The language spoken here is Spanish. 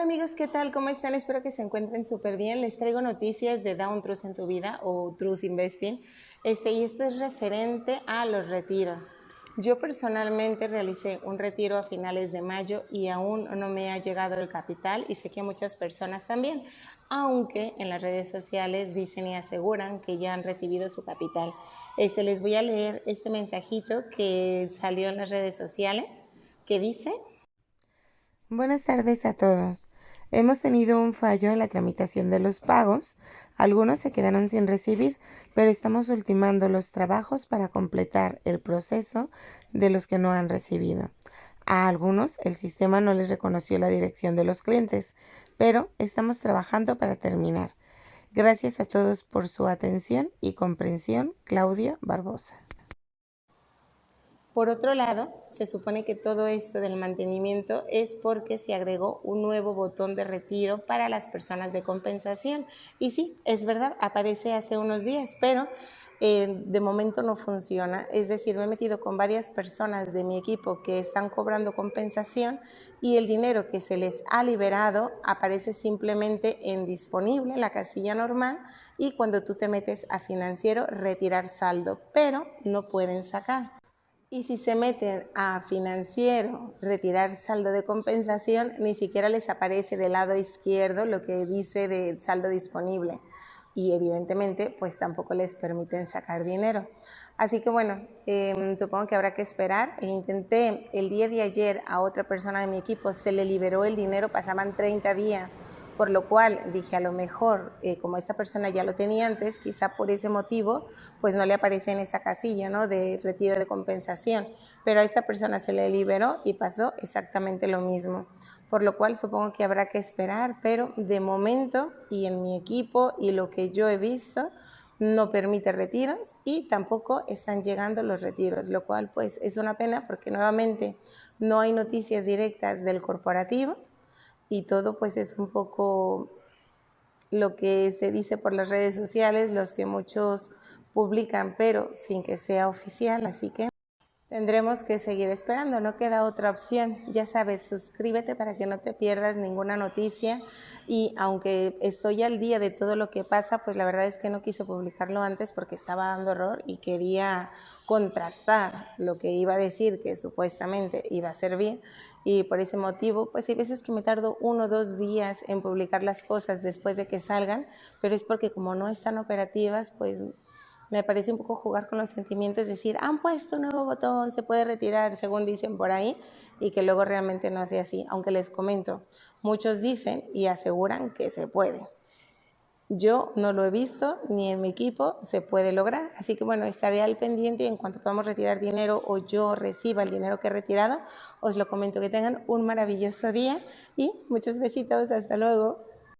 Hola amigos, ¿qué tal? ¿Cómo están? Espero que se encuentren súper bien. Les traigo noticias de Down Trust en tu vida o Trust Investing. Este, y esto es referente a los retiros. Yo personalmente realicé un retiro a finales de mayo y aún no me ha llegado el capital y sé que muchas personas también, aunque en las redes sociales dicen y aseguran que ya han recibido su capital. Este, les voy a leer este mensajito que salió en las redes sociales que dice... Buenas tardes a todos. Hemos tenido un fallo en la tramitación de los pagos. Algunos se quedaron sin recibir, pero estamos ultimando los trabajos para completar el proceso de los que no han recibido. A algunos el sistema no les reconoció la dirección de los clientes, pero estamos trabajando para terminar. Gracias a todos por su atención y comprensión. Claudia Barbosa. Por otro lado, se supone que todo esto del mantenimiento es porque se agregó un nuevo botón de retiro para las personas de compensación. Y sí, es verdad, aparece hace unos días, pero eh, de momento no funciona. Es decir, me he metido con varias personas de mi equipo que están cobrando compensación y el dinero que se les ha liberado aparece simplemente en disponible, en la casilla normal, y cuando tú te metes a financiero, retirar saldo, pero no pueden sacar. Y si se meten a financiero, retirar saldo de compensación, ni siquiera les aparece del lado izquierdo lo que dice de saldo disponible. Y evidentemente, pues tampoco les permiten sacar dinero. Así que bueno, em, supongo que habrá que esperar. E intenté el día de ayer a otra persona de mi equipo, se le liberó el dinero, pasaban 30 días por lo cual dije a lo mejor, eh, como esta persona ya lo tenía antes, quizá por ese motivo, pues no le aparece en esa casilla, ¿no? De retiro de compensación, pero a esta persona se le liberó y pasó exactamente lo mismo, por lo cual supongo que habrá que esperar, pero de momento y en mi equipo y lo que yo he visto, no permite retiros y tampoco están llegando los retiros, lo cual pues es una pena porque nuevamente no hay noticias directas del corporativo y todo pues es un poco lo que se dice por las redes sociales, los que muchos publican, pero sin que sea oficial, así que tendremos que seguir esperando, no queda otra opción. Ya sabes, suscríbete para que no te pierdas ninguna noticia y aunque estoy al día de todo lo que pasa, pues la verdad es que no quise publicarlo antes porque estaba dando error y quería contrastar lo que iba a decir que supuestamente iba a servir y por ese motivo pues hay veces que me tardo uno o dos días en publicar las cosas después de que salgan pero es porque como no están operativas pues me parece un poco jugar con los sentimientos, decir, han puesto un nuevo botón, se puede retirar, según dicen por ahí, y que luego realmente no hace así, aunque les comento, muchos dicen y aseguran que se puede. Yo no lo he visto, ni en mi equipo se puede lograr. Así que bueno, estaré al pendiente y en cuanto podamos retirar dinero o yo reciba el dinero que he retirado, os lo comento. Que tengan un maravilloso día y muchos besitos. Hasta luego.